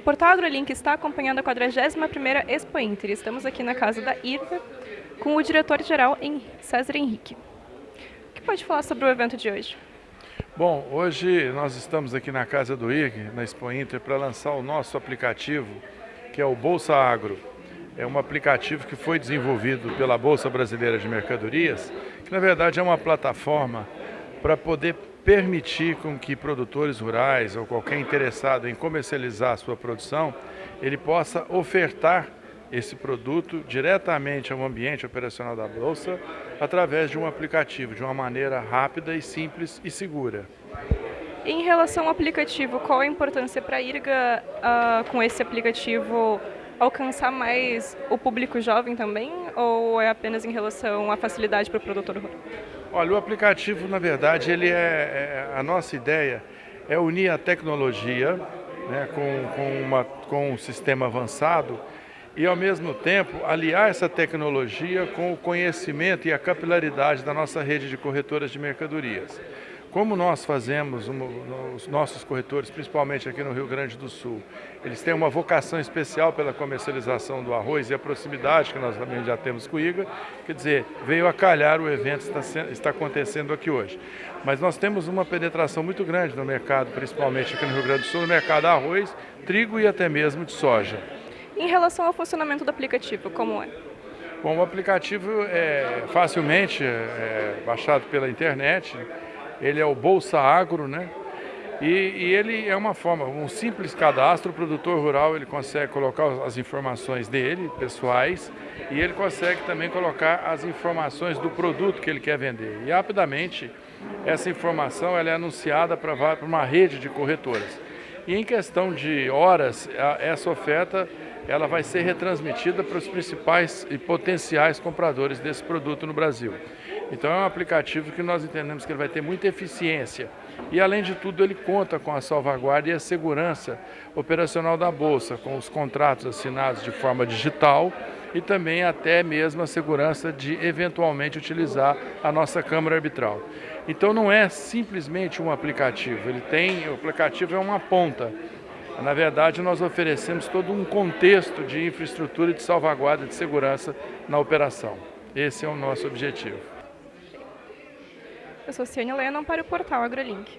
Portal AgroLink está acompanhando a 41ª Expo Inter. Estamos aqui na casa da IRPA com o diretor-geral César Henrique. O que pode falar sobre o evento de hoje? Bom, hoje nós estamos aqui na casa do IRG, na Expo Inter, para lançar o nosso aplicativo, que é o Bolsa Agro. É um aplicativo que foi desenvolvido pela Bolsa Brasileira de Mercadorias, que na verdade é uma plataforma para poder permitir com que produtores rurais ou qualquer interessado em comercializar a sua produção, ele possa ofertar esse produto diretamente ao ambiente operacional da Bolsa através de um aplicativo, de uma maneira rápida e simples e segura. Em relação ao aplicativo, qual a importância para a IRGA uh, com esse aplicativo alcançar mais o público jovem também ou é apenas em relação à facilidade para o produtor rural? Olha, o aplicativo, na verdade, ele é, é a nossa ideia é unir a tecnologia né, com, com, uma, com um sistema avançado e, ao mesmo tempo, aliar essa tecnologia com o conhecimento e a capilaridade da nossa rede de corretoras de mercadorias. Como nós fazemos, os nossos corretores, principalmente aqui no Rio Grande do Sul, eles têm uma vocação especial pela comercialização do arroz e a proximidade que nós também já temos com o IGA, quer dizer, veio a calhar o evento que está, está acontecendo aqui hoje. Mas nós temos uma penetração muito grande no mercado, principalmente aqui no Rio Grande do Sul, no mercado de arroz, trigo e até mesmo de soja. Em relação ao funcionamento do aplicativo, como é? Bom, o aplicativo é facilmente é, baixado pela internet, ele é o Bolsa Agro, né? E, e, ele é uma forma, um simples cadastro, o produtor rural ele consegue colocar as informações dele, pessoais, e ele consegue também colocar as informações do produto que ele quer vender. E rapidamente essa informação ela é anunciada para uma rede de corretoras. E em questão de horas, essa oferta ela vai ser retransmitida para os principais e potenciais compradores desse produto no Brasil. Então é um aplicativo que nós entendemos que ele vai ter muita eficiência e além de tudo ele conta com a salvaguarda e a segurança operacional da Bolsa, com os contratos assinados de forma digital e também até mesmo a segurança de eventualmente utilizar a nossa câmara arbitral. Então não é simplesmente um aplicativo, ele tem, o aplicativo é uma ponta, na verdade, nós oferecemos todo um contexto de infraestrutura e de salvaguarda de segurança na operação. Esse é o nosso objetivo. Eu sou Ciane Lennon para o portal AgroLink.